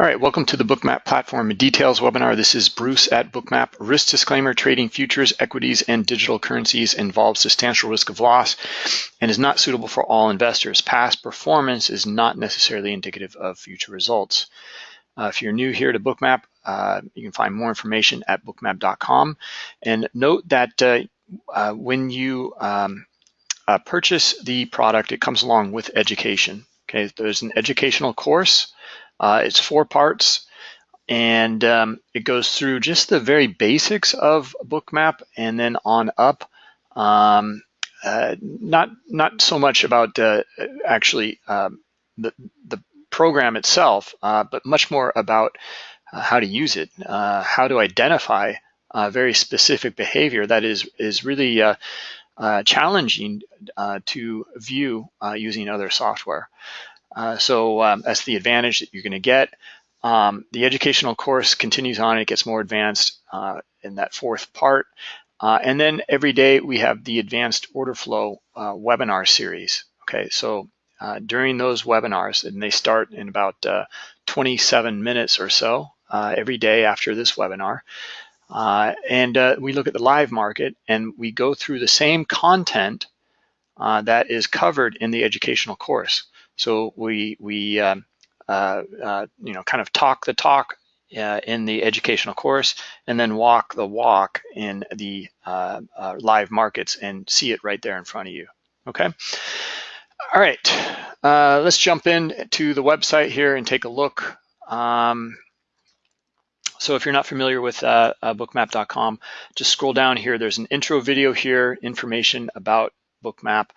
All right, welcome to the Bookmap Platform Details webinar. This is Bruce at Bookmap. Risk disclaimer, trading futures, equities, and digital currencies involves substantial risk of loss and is not suitable for all investors. Past performance is not necessarily indicative of future results. Uh, if you're new here to Bookmap, uh, you can find more information at bookmap.com. And note that uh, uh when you um, uh, purchase the product, it comes along with education. Okay, there's an educational course uh, it's four parts and um, it goes through just the very basics of Bookmap and then on up. Um, uh, not not so much about uh, actually um, the the program itself, uh, but much more about uh, how to use it, uh, how to identify very specific behavior that is is really challenging to view using other software. Uh, so um, that's the advantage that you're going to get. Um, the educational course continues on, it gets more advanced uh, in that fourth part. Uh, and then every day we have the advanced order flow uh, webinar series. Okay, so uh, during those webinars, and they start in about 27 minutes or so every day after this webinar. and we look at the live market and we go through the same content that is covered in the educational course. So we, we um, uh, uh, you know, kind of talk the talk uh, in the educational course and then walk the walk in the uh, uh, live markets and see it right there in front of you, okay? All right, uh, let's jump in to the website here and take a look. Um, so if you're not familiar with uh, uh, bookmap.com, just scroll down here. There's an intro video here, information about Bookmap.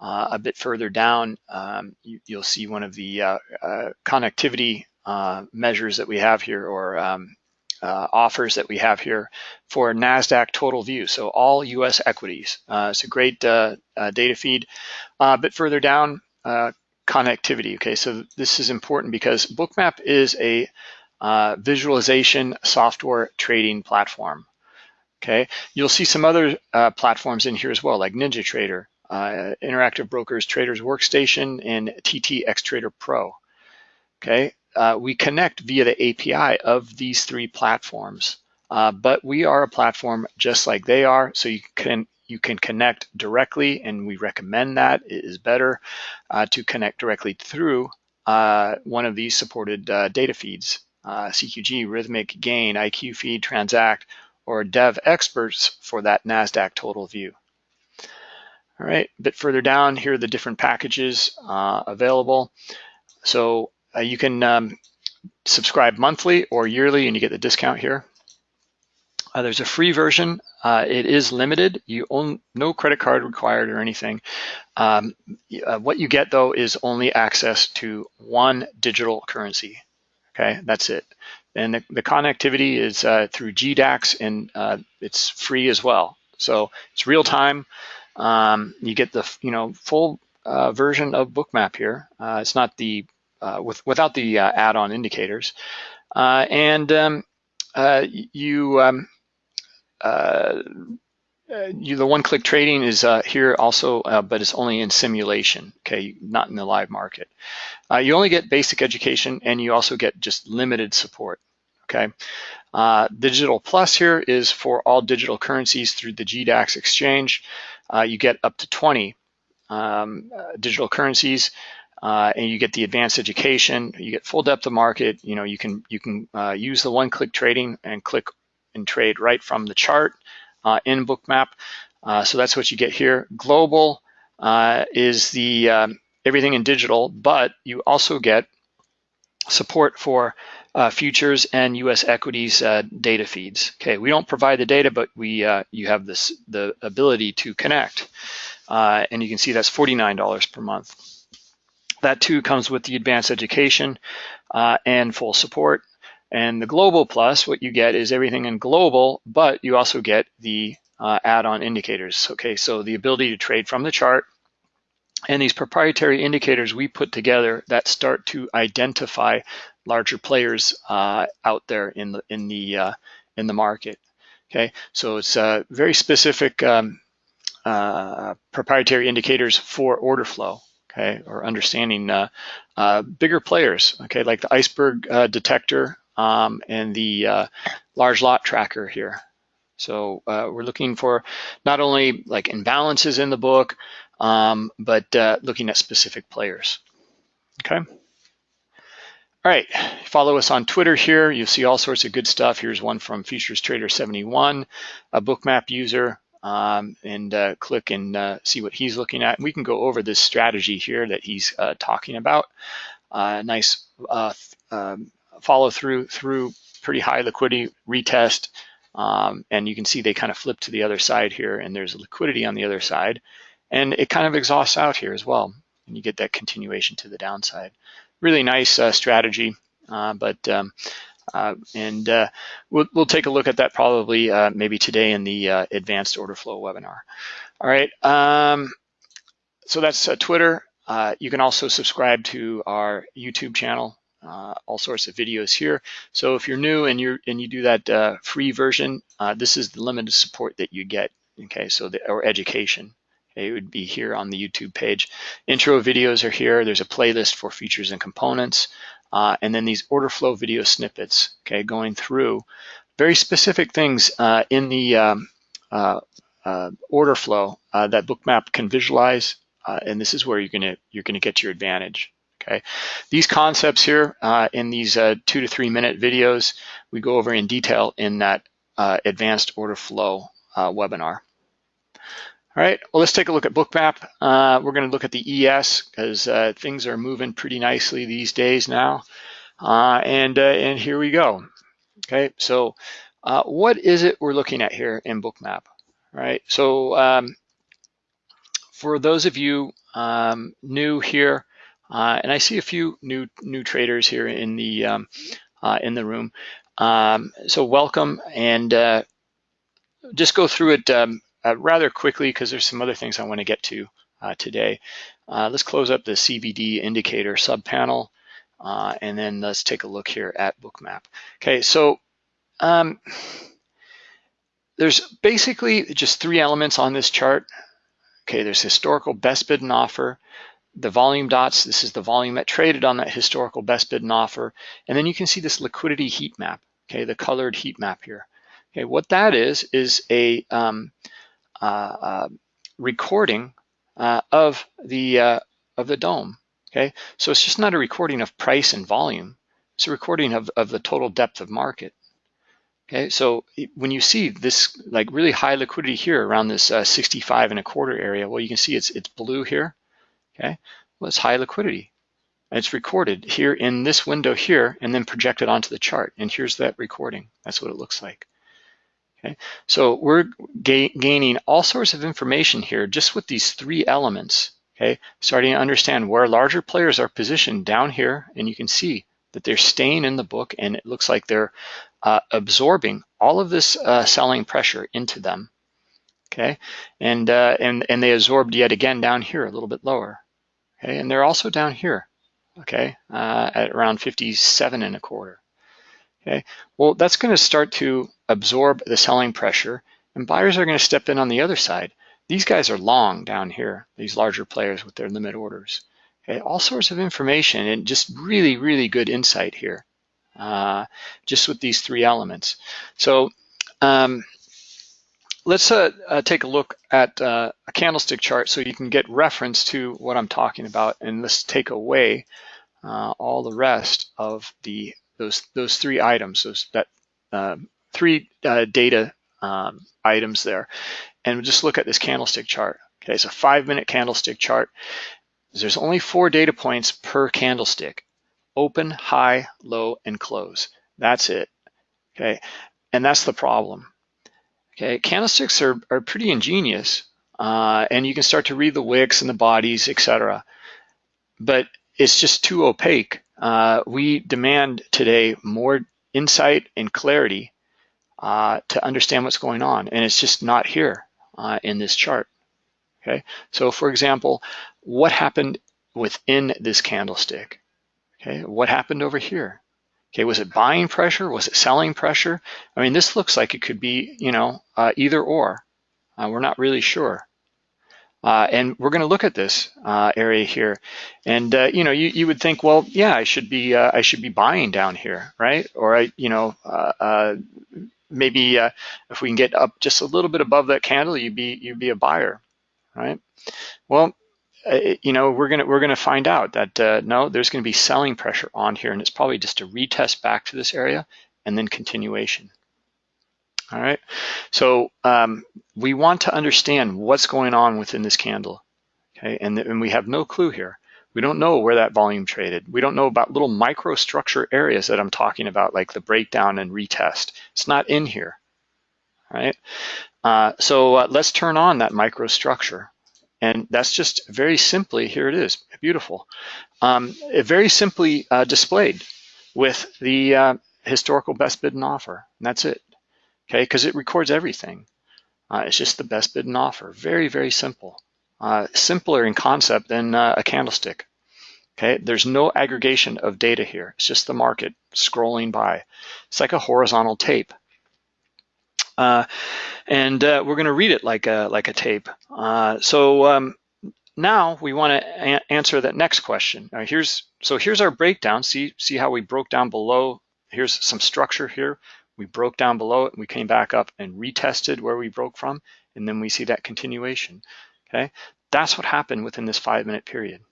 Uh, a bit further down, um, you, will see one of the uh, uh, connectivity uh, measures that we have here or um, uh, offers that we have here for NASDAQ total view. So all US equities. Uh, it's a great data feed. a bit further down, connectivity. Okay, so this is important because Bookmap is a visualization software trading platform. Okay, you'll see some other platforms in here as well, like NinjaTrader, uh, Interactive Brokers Traders Workstation, and TTX Trader Pro. Okay, uh, we connect via the API of these three platforms, uh, but we are a platform just like they are, so you can you can connect directly, and we recommend that it is better uh, to connect directly through uh, one of these supported uh, data feeds, CQG, Rithmic, Gain, IQ Feed, Transact, or Devexperts for that NASDAQ total view. All right, a bit further down, here are the different packages uh, available. So uh, you can um, subscribe monthly or yearly and you get the discount here. Uh, there's a free version. Uh, it is limited. You own no credit card required or anything. Um, uh, what you get though is only access to one digital currency. Okay, that's it. And the, the connectivity is uh, through GDAX and it's free as well. So it's real time. Um, you get the you know full uh, version of Bookmap here. Uh, it's not the uh, with without the uh, add-on indicators, uh, and um, uh, you. Um, you, the one-click trading is here also, but it's only in simulation, okay, not in the live market. you only get basic education and you also get just limited support, okay? Digital Plus here is for all digital currencies through the GDAX exchange uh, you get up to 20 um, uh, digital currencies, uh, and you get the advanced education. You get full depth of market. You know, you can you can uh, use the one-click trading and click and trade right from the chart uh, in Bookmap. Uh, so that's what you get here. Global is the um, everything in digital, but you also get support for uh, futures and U.S. equities uh, data feeds. Okay, we don't provide the data, but we uh, you have this the ability to connect, uh, and you can see that's $49 per month. That too comes with the advanced education uh, and full support. And the Global Plus, what you get is everything in global, but you also get the uh, add-on indicators. Okay, so the ability to trade from the chart, and these proprietary indicators we put together that start to identify larger players uh, out there in the in the uh, in the market. Okay, so it's uh, very specific um, uh, proprietary indicators for order flow. okay, or understanding uh, uh, bigger players, okay, like the iceberg detector um, and the large lot tracker here. So we're looking for not only like imbalances in the book, um, but looking at specific players, okay? All right, follow us on Twitter here. You'll see all sorts of good stuff. Here's one from Futures Trader 71, a bookmap user, um, and uh, click and uh, see what he's looking at. We can go over this strategy here that he's uh, talking about. Uh, nice uh, um, follow through through pretty high liquidity retest, um, and you can see they kind of flip to the other side here, and there's liquidity on the other side, and it kind of exhausts out here as well, and you get that continuation to the downside really nice uh, strategy, uh, but um, uh, and we'll, we'll take a look at that probably maybe today in the advanced order flow webinar. All right, um, so that's Twitter. you can also subscribe to our YouTube channel. Uh, all sorts of videos here. So if you're new and you and you do that uh, free version, uh, this is the limited support that you get. Okay, so the or education. It would be here on the YouTube page. Intro videos are here. There's a playlist for features and components. Uh, and then these order flow video snippets, okay, going through very specific things uh, in the um, uh, uh order flow uh, that Bookmap can visualize. Uh, and this is where you're gonna you're gonna get your advantage. Okay, these concepts here in these two to three minute videos, we go over in detail in that advanced order flow webinar. All right, well, let's take a look at Bookmap. Uh, we're going to look at the ES because uh, things are moving pretty nicely these days now. Uh, and, uh, and here we go. Okay, so uh, what is it we're looking at here in Bookmap? All right, so um, for those of you um, new here, uh, and I see a few new new traders here in the um, in the room. Um, so welcome, and just go through it um, rather quickly because there's some other things I want to get to uh, today. Uh, let's close up the CVD indicator subpanel, uh, and then let's take a look here at Bookmap. Okay, so um, there's basically just three elements on this chart. Okay, there's historical best bid and offer, the volume dots, this is the volume that traded on that historical best bid and offer, and then you can see this liquidity heat map, okay, the colored heat map here. Okay, what that is, is a um, uh, uh, recording uh, of the of the DOM. Okay, so it's just not a recording of price and volume. It's a recording of, of the total depth of market. Okay, so when you see this like really high liquidity here around this uh, 65 and a quarter area, well, you can see it's it's blue here. Okay, well, it's high liquidity. And it's recorded here in this window here and then projected onto the chart. And here's that recording. That's what it looks like. Okay, so we're ga gaining all sorts of information here just with these three elements. Okay, starting to understand where larger players are positioned down here, and you can see that they're staying in the book, and it looks like they're uh, absorbing all of this uh, selling pressure into them. Okay, and uh, and and they absorbed yet again down here a little bit lower. Okay, and they're also down here. Okay, uh, at around 57 and a quarter. Okay, well, that's going to start to absorb the selling pressure, and buyers are going to step in on the other side. These guys are long down here, these larger players with their limit orders. Okay, all sorts of information and just really, really good insight here, uh, just with these three elements. So um, let's uh, uh, take a look at uh, a candlestick chart so you can get reference to what I'm talking about, and let's take away uh, all the rest of the those those three items, those that um, three uh, data um, items there, and just look at this candlestick chart. Okay, it's a five minute candlestick chart. There's only four data points per candlestick: open, high, low, and close. That's it. Okay, and that's the problem. Okay, candlesticks are are pretty ingenious, uh, and you can start to read the wicks and the bodies, etc. But it's just too opaque uh, we demand today more insight and clarity uh, to understand what's going on, and it's just not here uh, in this chart. Okay, so for example, what happened within this candlestick? Okay, what happened over here? Okay, was it buying pressure? Was it selling pressure? I mean, this looks like it could be, you know, uh, either or. Uh, we're not really sure. Uh, and we're going to look at this uh, area here, and uh, you know, you, you would think, well, yeah, I should be uh, I should be buying down here, right? Or I, you know, uh, uh, maybe if we can get up just a little bit above that candle, you'd be you'd be a buyer, right? Well, you know, we're gonna we're gonna find out that no, there's going to be selling pressure on here, and it's probably just a retest back to this area and then continuation. All right, so um, we want to understand what's going on within this candle, okay? And, and we have no clue here. We don't know where that volume traded. We don't know about little microstructure areas that I'm talking about, like the breakdown and retest. It's not in here, right? Uh, so uh, let's turn on that microstructure. And that's just very simply, here it is, beautiful. Um, very simply uh, displayed with the uh, historical best bid and offer, and that's it okay? Because it records everything. Uh, it's just the best bid and offer. Very, very simple. Uh, simpler in concept than uh, a candlestick. Okay, there's no aggregation of data here. It's just the market scrolling by. It's like a horizontal tape. Uh, and uh, we're going to read it like a like a tape. Uh, so um, now we want to answer that next question. here's so here's our breakdown. See see how we broke down below. Here's some structure here. We broke down below it, we came back up and retested where we broke from, and then we see that continuation, okay? That's what happened within this five minute period,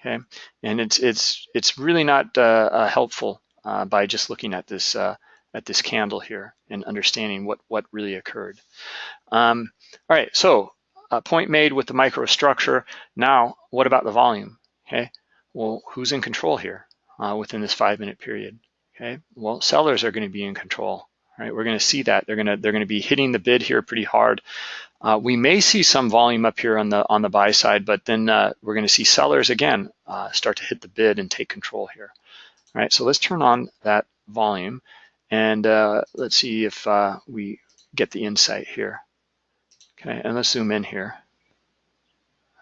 okay? And it's, it's, it's really not uh, uh, helpful uh, by just looking at this, uh, at this candle here and understanding what, what really occurred. Um, all right, so a point made with the microstructure. Now, what about the volume, okay? Well, who's in control here uh, within this five minute period? Okay, well, sellers are going to be in control, right? We're going to see that they're going to they're going to be hitting the bid here pretty hard. Uh, we may see some volume up here on the on the buy side, but then uh, we're going to see sellers again uh, start to hit the bid and take control here. All right, so let's turn on that volume and uh, let's see if uh, we get the insight here. Okay, and let's zoom in here.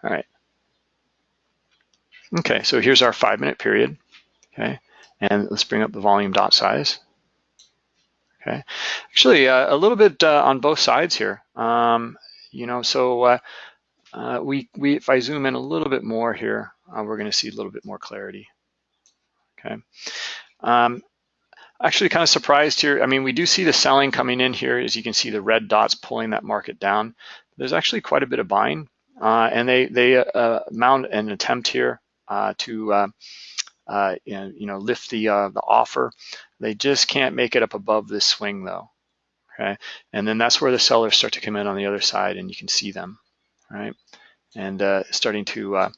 All right. Okay, so here's our five minute period. Okay, and let's bring up the volume dot size. Okay, actually uh, a little bit uh, on both sides here. Um, you know, so uh, uh we, we if I zoom in a little bit more here, uh, we're going to see a little bit more clarity. Okay. Um, actually kind of surprised here. I mean, we do see the selling coming in here. As you can see, the red dots pulling that market down. There's actually quite a bit of buying, uh, and they they mount an attempt here to uh, and, you know, lift the, uh, the offer. They just can't make it up above this swing though, okay? And then that's where the sellers start to come in on the other side and you can see them, right? And uh, starting to uh,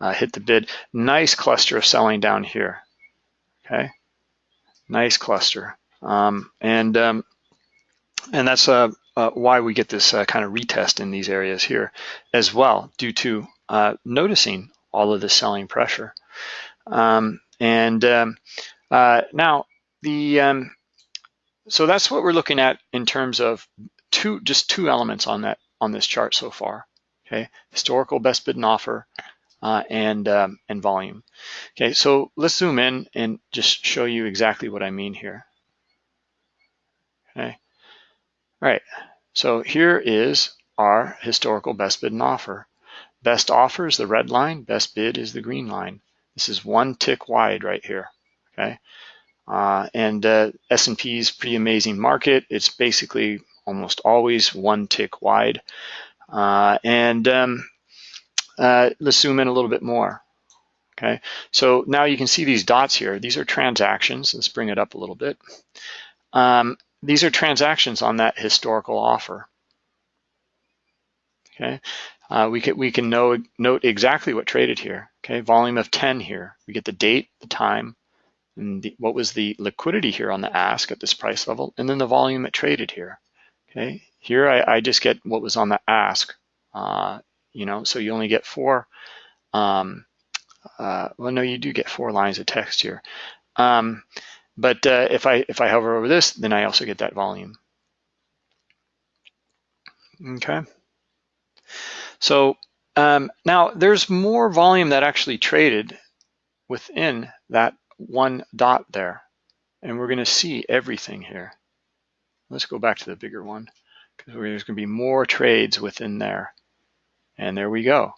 uh, hit the bid. Nice cluster of selling down here, okay? Nice cluster. Um, and, um, and that's uh, uh, why we get this uh, kind of retest in these areas here as well, due to uh, noticing all of the selling pressure. Um, and um, uh, now the um, so that's what we're looking at in terms of two just two elements on that on this chart so far. Okay, historical best bid and offer uh, and um, and volume. Okay, so let's zoom in and just show you exactly what I mean here. Okay, all right. So here is our historical best bid and offer. Best offer is the red line, best bid is the green line. This is one tick wide right here, okay? Uh, and uh, S&P is pretty amazing market. It's basically almost always one tick wide. Uh, and um, uh, let's zoom in a little bit more. Okay, so now you can see these dots here. These are transactions. Let's bring it up a little bit. Um, these are transactions on that historical offer. Okay, uh, we can we can know note exactly what traded here. Okay, volume of 10 here. We get the date, the time, and the, what was the liquidity here on the ask at this price level, and then the volume it traded here. Okay, here I, I just get what was on the ask. Uh, you know, so you only get four. Um, uh, well, no, you do get four lines of text here. Um, but uh, if I if I hover over this, then I also get that volume. Okay. So um, now there's more volume that actually traded within that one dot there. And we're gonna see everything here. Let's go back to the bigger one because there's gonna be more trades within there. And there we go.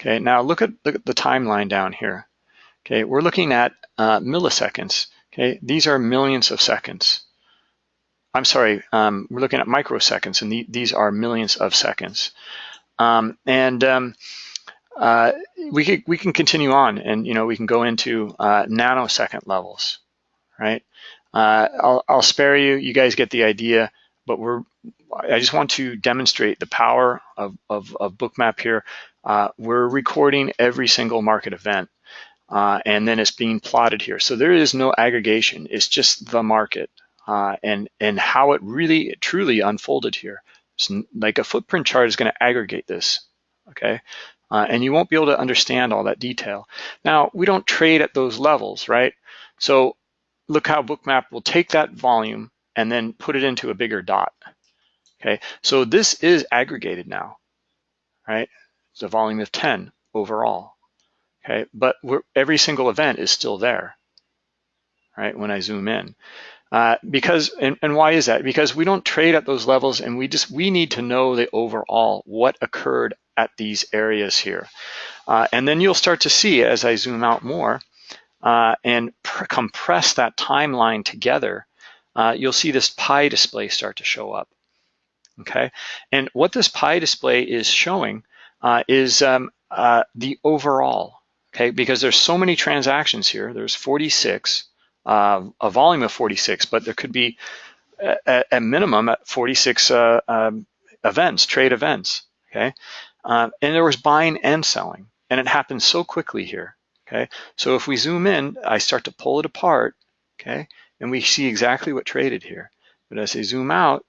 Okay, now look at the, the timeline down here. Okay, we're looking at uh, milliseconds. Okay, these are millions of seconds. I'm sorry, um, we're looking at microseconds, and the, these are millions of seconds. Um, and um, uh, we can we can continue on, and you know we can go into uh, nanosecond levels, right? Uh, I'll, I'll spare you. You guys get the idea, but we're. I just want to demonstrate the power of, of, of Bookmap here. Uh, we're recording every single market event, uh, and then it's being plotted here. So there is no aggregation. It's just the market uh, and and how it really truly unfolded here. It's like a footprint chart is going to aggregate this. Okay, uh, and you won't be able to understand all that detail. Now, we don't trade at those levels, right? So look how Bookmap will take that volume and then put it into a bigger dot. Okay, so this is aggregated now, right? It's a volume of 10 overall. Okay, but every single event is still there, right? When I zoom in. Uh, because and, and why is that? Because we don't trade at those levels and we just we need to know the overall what occurred at these areas here. Uh, and then you'll start to see as I zoom out more uh, and compress that timeline together, uh, you'll see this pie display start to show up. Okay, and what this pie display is showing uh, is um, the overall. Okay, because there's so many transactions here. There's 46, uh, a volume of 46, but there could be a, a minimum at 46 um, events, trade events. Okay, um, and there was buying and selling, and it happened so quickly here, okay? So if we zoom in, I start to pull it apart, okay? And we see exactly what traded here. But as I zoom out,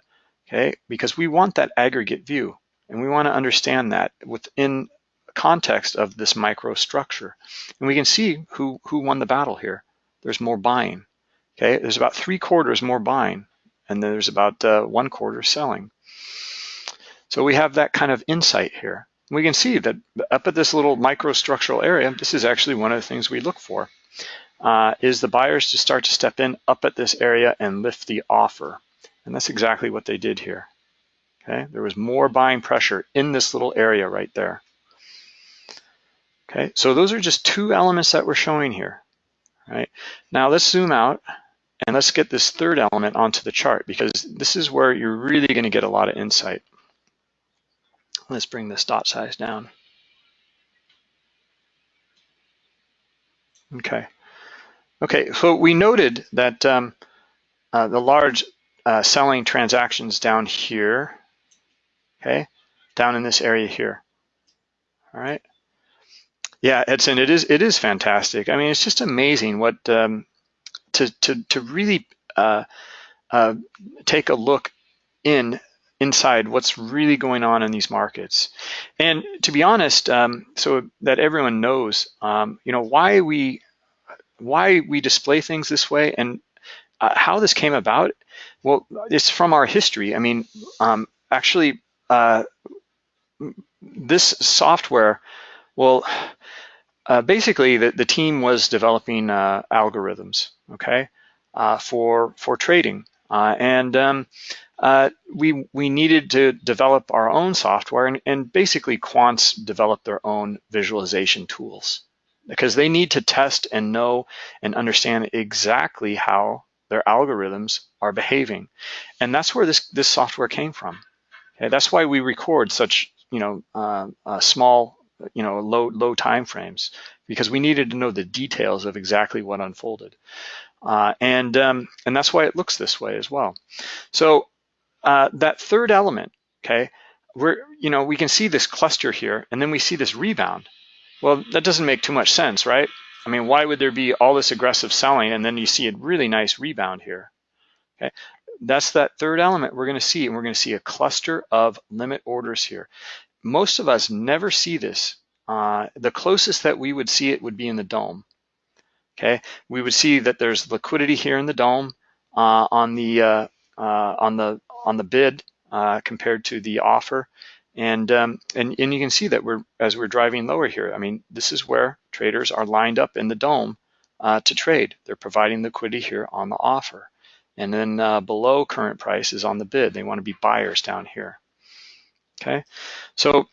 okay, because we want that aggregate view, and we wanna understand that within context of this microstructure. And we can see who, who won the battle here. There's more buying, okay? There's about three quarters more buying, and then there's about uh, one quarter selling. So we have that kind of insight here. We can see that up at this little microstructural area, this is actually one of the things we look for, uh, is the buyers to start to step in up at this area and lift the offer. And that's exactly what they did here. Okay, there was more buying pressure in this little area right there. Okay, so those are just two elements that we're showing here. Right now, let's zoom out and let's get this third element onto the chart because this is where you're really going to get a lot of insight. Let's bring this dot size down. Okay. Okay, so we noted that um, uh, the large uh, selling transactions down here, okay, down in this area here. All right. Yeah, Edson, it is it is fantastic. I mean, it's just amazing what um, to to to really uh, uh, take a look in inside what's really going on in these markets. And to be honest, um, so that everyone knows, um, you know, why we why we display things this way and uh, how this came about. Well, it's from our history. I mean, um, actually, uh, this software, well, uh, basically the, the team was developing uh, algorithms, okay, uh, for for trading, uh, and um, uh, we, we needed to develop our own software and, and basically quants develop their own visualization tools because they need to test and know and understand exactly how their algorithms are behaving. And that's where this, this software came from. Okay, that's why we record such, you know, small, you know, low, low time frames because we needed to know the details of exactly what unfolded. Uh, and, um, and that's why it looks this way as well. So uh, that third element, okay, we're, you know, we can see this cluster here, and then we see this rebound. Well, that doesn't make too much sense, right? I mean, why would there be all this aggressive selling and then you see a really nice rebound here? Okay, that's that third element we're going to see, and we're going to see a cluster of limit orders here. Most of us never see this. Uh, the closest that we would see it would be in the DOM. Okay, we would see that there's liquidity here in the DOM uh, on the uh, uh on the on the bid uh, compared to the offer. And, um, and, and you can see that we're as we're driving lower here, I mean, this is where traders are lined up in the DOM to trade. They're providing liquidity here on the offer. And then below current price is on the bid. They want to be buyers down here. Okay, so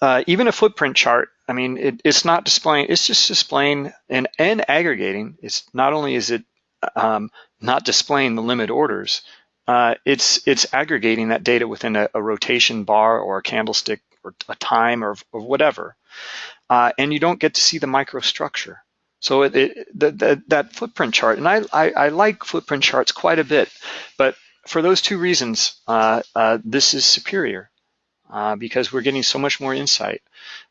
uh, even a footprint chart, I mean, it, it's not displaying, it's just displaying and, and aggregating. It's not only is it um, not displaying the limit orders, uh, it's it's aggregating that data within a, a, rotation bar or a candlestick or a time or, or whatever. Uh, and you don't get to see the microstructure. So it, it, the, the, that footprint chart, and I, I, I, like footprint charts quite a bit, but for those two reasons, uh, uh this is superior uh, because we're getting so much more insight.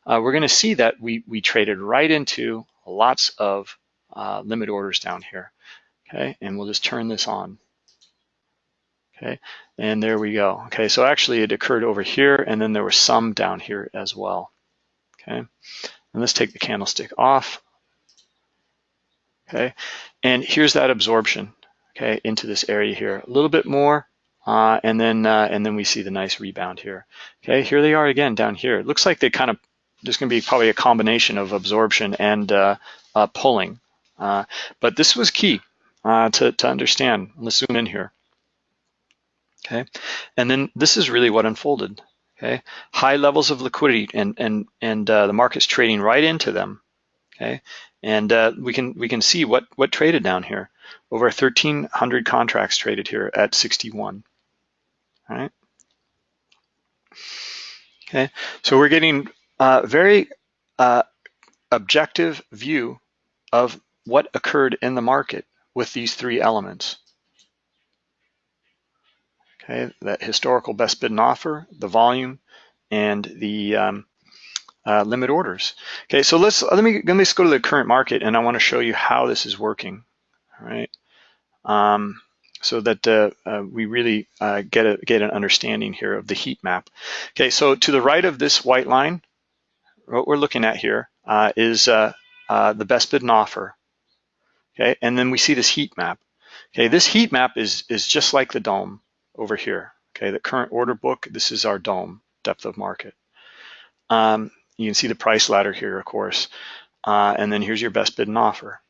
Uh, we're gonna see that we, we traded right into lots of limit orders down here, okay? And we'll just turn this on. Okay, and there we go. Okay, so actually it occurred over here and then there were some down here as well. Okay, and let's take the candlestick off. Okay, and here's that absorption, okay, into this area here. A little bit more, uh, and then uh, and then we see the nice rebound here. Okay, here they are again down here. It looks like they kind of, there's gonna be probably a combination of absorption and uh, uh pulling. Uh, but this was key uh, to, to understand. Let's zoom in here okay? And then this is really what unfolded, okay? High levels of liquidity and, and, and uh, the market's trading right into them, okay? And uh, we can we can see what, what traded down here. Over 1,300 contracts traded here at 61, all right? Okay, so we're getting a very uh, objective view of what occurred in the market with these three elements okay, that historical best bid and offer, the volume, and the um, uh, limit orders. Okay, so let's let me let me just go to the current market, and I want to show you how this is working. All right, um, so that uh, uh, we really uh, get a get an understanding here of the heat map. Okay, so to the right of this white line, what we're looking at here uh, is uh, the best bid and offer. Okay, and then we see this heat map. Okay, this heat map is is just like the DOM over here. Okay, the current order book, this is our DOM, depth of market. Um, you can see the price ladder here, of course. Uh, and then here's your best bid and offer,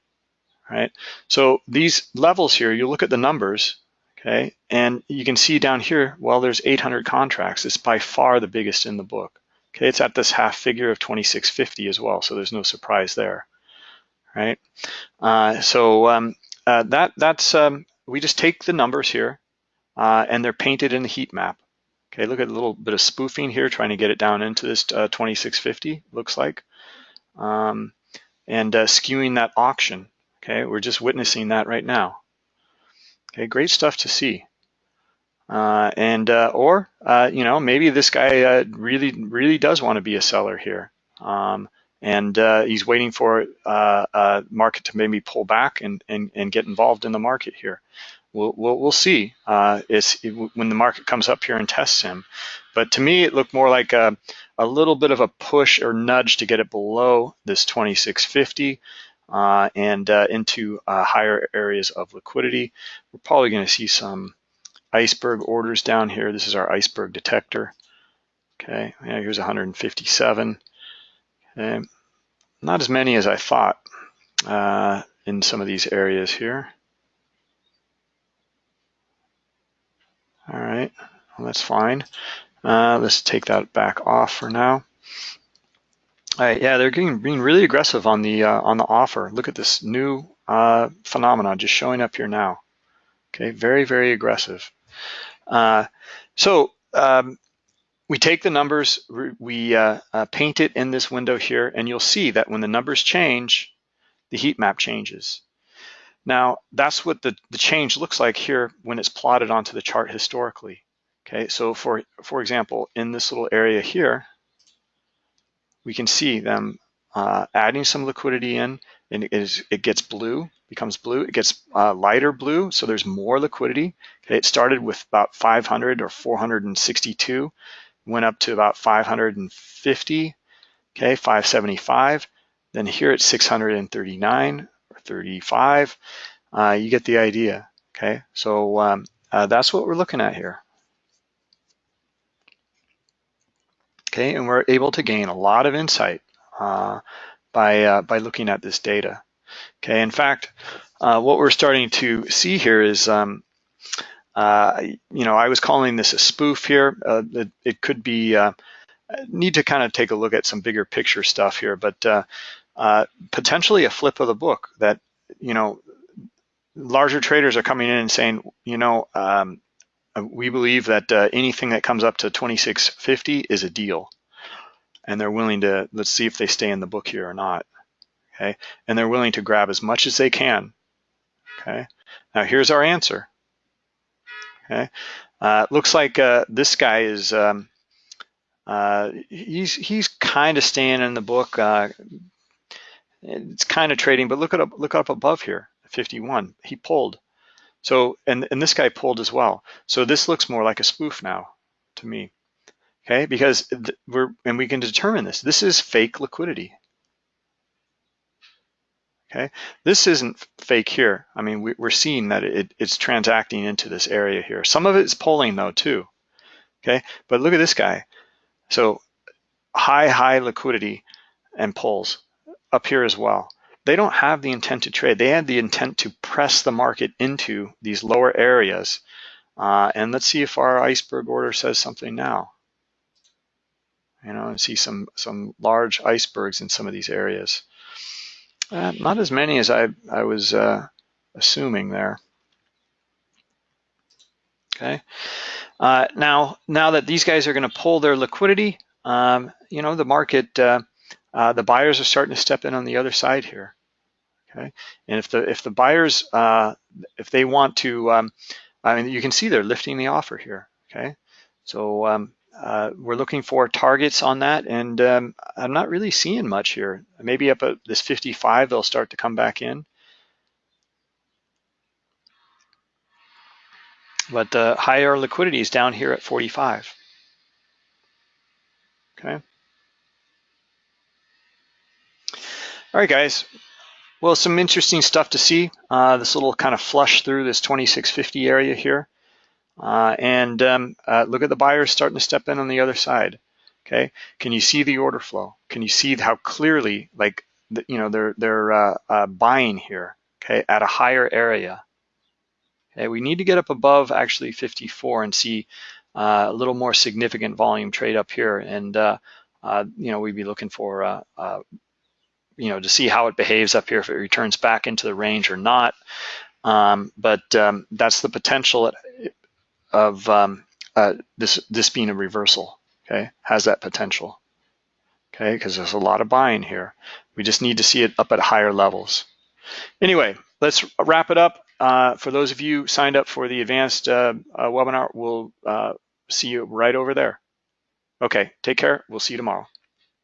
right? So these levels here, you look at the numbers, okay? And you can see down here, well, there's 800 contracts. It's by far the biggest in the book. Okay, it's at this half figure of 2650 as well, so there's no surprise there, right? Uh, so um, uh, that that's um, we just take the numbers here uh, and they're painted in the heat map. Okay, look at a little bit of spoofing here, trying to get it down into this uh, 2650, looks like. Um, and uh, skewing that auction. Okay, we're just witnessing that right now. Okay, great stuff to see. Uh, and uh, or uh, you know maybe this guy uh, really really does want to be a seller here, um, and uh, he's waiting for uh, market to maybe pull back and, and and get involved in the market here we'll, we'll, we'll see uh, is when the market comes up here and tests him. But to me, it looked more like a, a little bit of a push or nudge to get it below this 2650 uh, and uh, into uh, higher areas of liquidity. We're probably going to see some iceberg orders down here. This is our iceberg detector. Okay, yeah, here's 157. Okay, not as many as I thought uh, in some of these areas here. All right, well, that's fine. Uh, let's take that back off for now. All right, yeah, they're getting being really aggressive on the uh, on the offer. Look at this new uh, phenomenon just showing up here now. Okay, very very aggressive. Uh, so um, we take the numbers, we uh, uh, paint it in this window here, and you'll see that when the numbers change, the heat map changes. Now, that's what the, the change looks like here when it's plotted onto the chart historically. Okay, so for, for example, in this little area here, we can see them uh, adding some liquidity in, and it, is, it gets blue, becomes blue. It gets uh, lighter blue, so there's more liquidity. Okay, it started with about 500 or 462, went up to about 550, okay, 575. Then here it's 639, or 35. Uh, you get the idea, okay? So um, uh, that's what we're looking at here. Okay, and we're able to gain a lot of insight uh, by, uh, by looking at this data. Okay, in fact, uh, what we're starting to see here is, um, uh, you know, I was calling this a spoof here. It, it, could be need to kind of take a look at some bigger picture stuff here, but uh, uh, potentially a flip of the book that, you know, larger traders are coming in and saying, you know, um, we believe that uh, anything that comes up to 2650 is a deal. And they're willing to, let's see if they stay in the book here or not. Okay. And they're willing to grab as much as they can. Okay. Now here's our answer. Okay. Uh, looks like uh, this guy is, um, uh, he's he's kind of staying in the book. Uh, it's kind of trading, but look at up, look up above here, 51. He pulled. So, and, and this guy pulled as well. So this looks more like a spoof now to me, okay? Because we're, and we can determine this. This is fake liquidity, okay? This isn't fake here. I mean, we, are seeing that it, it's transacting into this area here. Some of it's pulling though too, okay? But look at this guy. So high, high liquidity and pulls up here as well they don't have the intent to trade. They had the intent to press the market into these lower areas. Uh, and let's see if our iceberg order says something now. You know, and see some some large icebergs in some of these areas. Uh, not as many as I I was uh, assuming there. Okay. Uh, now now that these guys are going to pull their liquidity, um, you know, the market uh, uh, the buyers are starting to step in on the other side here. Okay, and if the if the buyers uh, if they want to, um, I mean, you can see they're lifting the offer here. Okay, so um, uh, we're looking for targets on that, and um, I'm not really seeing much here. Maybe up at this 55, they'll start to come back in. But the higher liquidity is down here at 45. Okay. All right, guys. Well, some interesting stuff to see. Uh, this little kind of flush through this 2650 area here. Uh, and um, uh, look at the buyers starting to step in on the other side. Okay, can you see the order flow? Can you see how clearly, like, the, you know, they're they're uh, uh, buying here? Okay, at a higher area. Okay, we need to get up above actually 54 and see uh, a little more significant volume trade up here, and you know, we'd be looking for you know, to see how it behaves up here, if it returns back into the range or not. Um, but um, that's the potential of um, uh, this this being a reversal. Okay, has that potential. Okay, because there's a lot of buying here. We just need to see it up at higher levels. Anyway, let's wrap it up. Uh, for those of you signed up for the advanced uh, uh webinar, we'll uh, see you right over there. Okay, take care. We'll see you tomorrow.